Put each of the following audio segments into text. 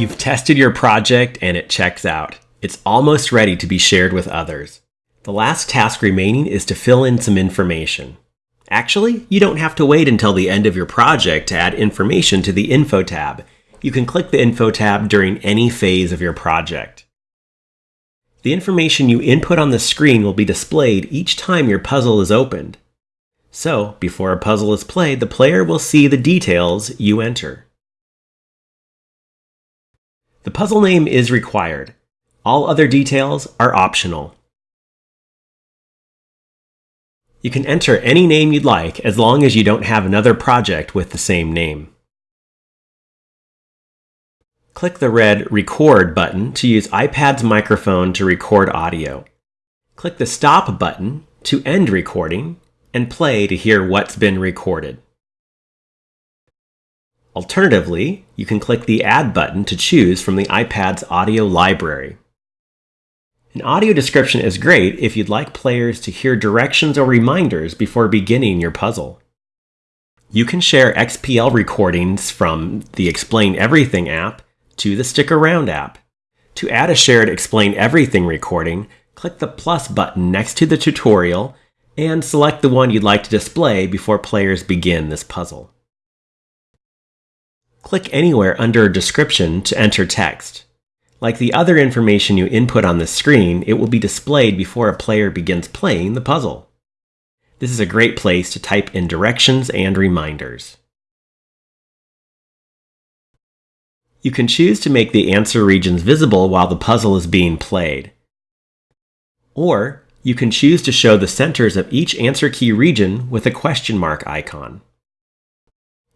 You've tested your project and it checks out. It's almost ready to be shared with others. The last task remaining is to fill in some information. Actually, you don't have to wait until the end of your project to add information to the Info tab. You can click the Info tab during any phase of your project. The information you input on the screen will be displayed each time your puzzle is opened. So, before a puzzle is played, the player will see the details you enter. The puzzle name is required. All other details are optional. You can enter any name you'd like as long as you don't have another project with the same name. Click the red Record button to use iPad's microphone to record audio. Click the Stop button to end recording and play to hear what's been recorded. Alternatively, you can click the Add button to choose from the iPad's audio library. An audio description is great if you'd like players to hear directions or reminders before beginning your puzzle. You can share XPL recordings from the Explain Everything app to the Stick Around app. To add a shared Explain Everything recording, click the plus button next to the tutorial and select the one you'd like to display before players begin this puzzle. Click anywhere under a Description to enter text. Like the other information you input on the screen, it will be displayed before a player begins playing the puzzle. This is a great place to type in directions and reminders. You can choose to make the answer regions visible while the puzzle is being played. Or you can choose to show the centers of each answer key region with a question mark icon.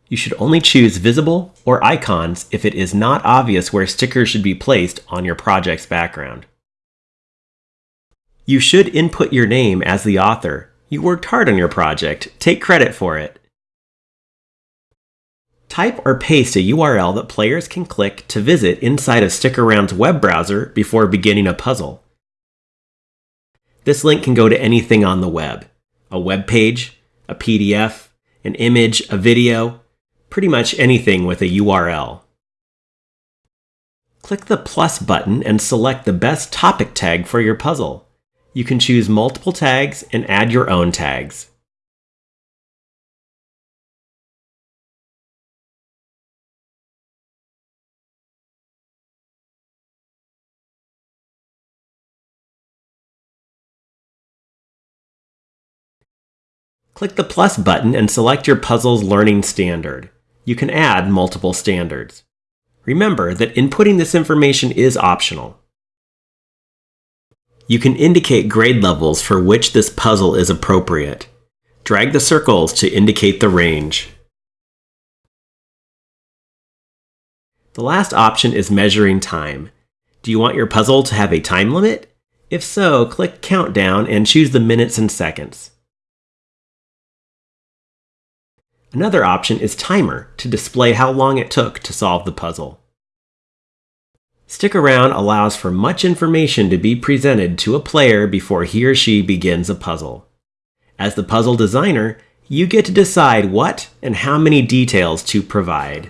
You should only choose visible or icons if it is not obvious where stickers should be placed on your project's background. You should input your name as the author. You worked hard on your project. Take credit for it. Type or paste a URL that players can click to visit inside of StickAround's web browser before beginning a puzzle. This link can go to anything on the web a web page, a PDF, an image, a video, pretty much anything with a URL. Click the plus button and select the best topic tag for your puzzle. You can choose multiple tags and add your own tags. Click the plus button and select your puzzle's learning standard. You can add multiple standards. Remember that inputting this information is optional. You can indicate grade levels for which this puzzle is appropriate. Drag the circles to indicate the range. The last option is measuring time. Do you want your puzzle to have a time limit? If so, click Countdown and choose the minutes and seconds. Another option is Timer to display how long it took to solve the puzzle. Stick Around allows for much information to be presented to a player before he or she begins a puzzle. As the puzzle designer, you get to decide what and how many details to provide.